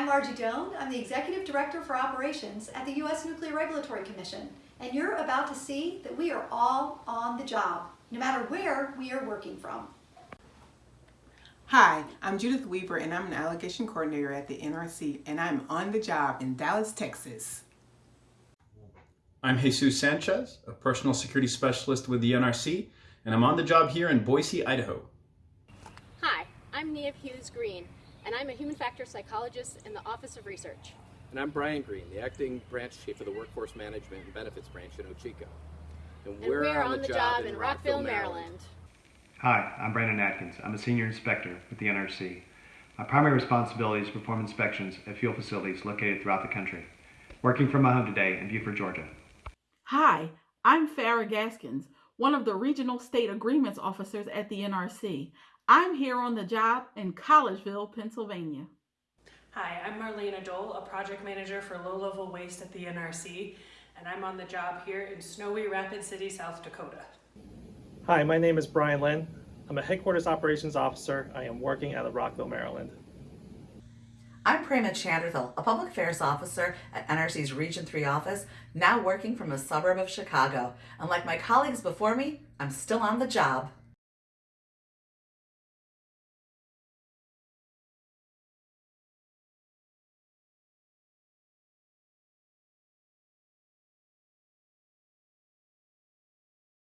I'm Margie Doane. I'm the Executive Director for Operations at the U.S. Nuclear Regulatory Commission. And you're about to see that we are all on the job, no matter where we are working from. Hi, I'm Judith Weaver and I'm an allegation coordinator at the NRC and I'm on the job in Dallas, Texas. I'm Jesus Sanchez, a personal security specialist with the NRC, and I'm on the job here in Boise, Idaho. Hi, I'm Niav Hughes Green, and I'm a human factor psychologist in the Office of Research. And I'm Brian Green, the acting branch chief of the Workforce Management and Benefits branch in OCHCO. And we're, on, the job in Rockville, Maryland. Hi, I'm Brandon Atkins. I'm a senior inspector with the NRC. My primary responsibility is to perform inspections at fuel facilities located throughout the country. Working from my home today in Buford, Georgia. Hi, I'm Farrah Gaskins, one of the Regional State Agreements Officers at the NRC. I'm here on the job in Collegeville, Pennsylvania. Hi, I'm Marlayna Doell, a project manager for low level waste at the NRC, and I'm on the job here in snowy Rapid City, South Dakota. Hi, my name is Brian Lynn. I'm a headquarters operations officer. I am working out of Rockville, Maryland. I'm Prema Chandrathil, a public affairs officer at NRC's Region 3 office, now working from a suburb of Chicago. And like my colleagues before me, I'm still on the job.